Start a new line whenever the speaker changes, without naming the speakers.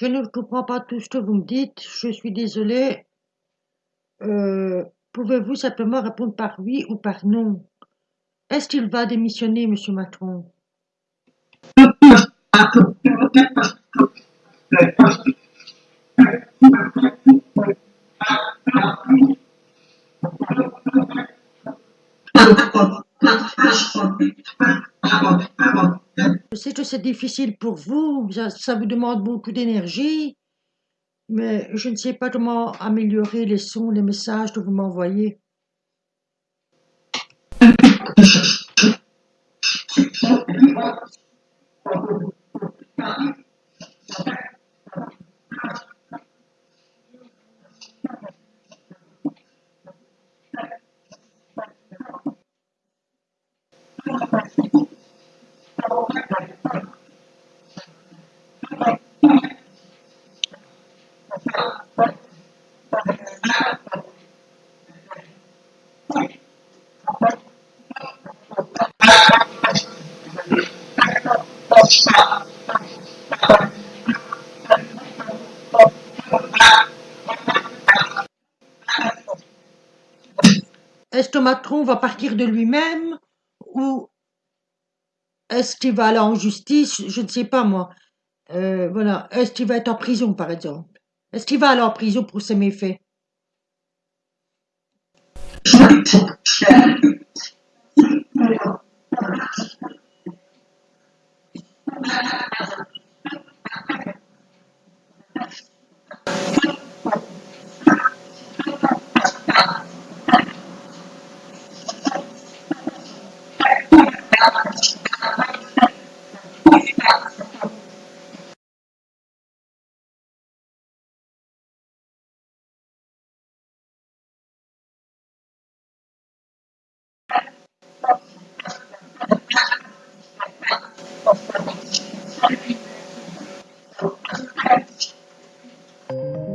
Je ne comprends pas tout ce que vous me dites, je suis désolé. Euh, Pouvez-vous simplement répondre par oui ou par non? Est-ce qu'il va démissionner, monsieur Macron? Je sais que c'est difficile pour vous, ça vous demande beaucoup d'énergie, mais je ne sais pas comment améliorer les sons, les messages que vous m'envoyez. l'estomatron va partir de lui-même ou est-ce qu'il va aller en justice? Je ne sais pas moi. Euh, voilà. Est-ce qu'il va être en prison par exemple? Est-ce qu'il va aller en prison pour ses méfaits? Thank you.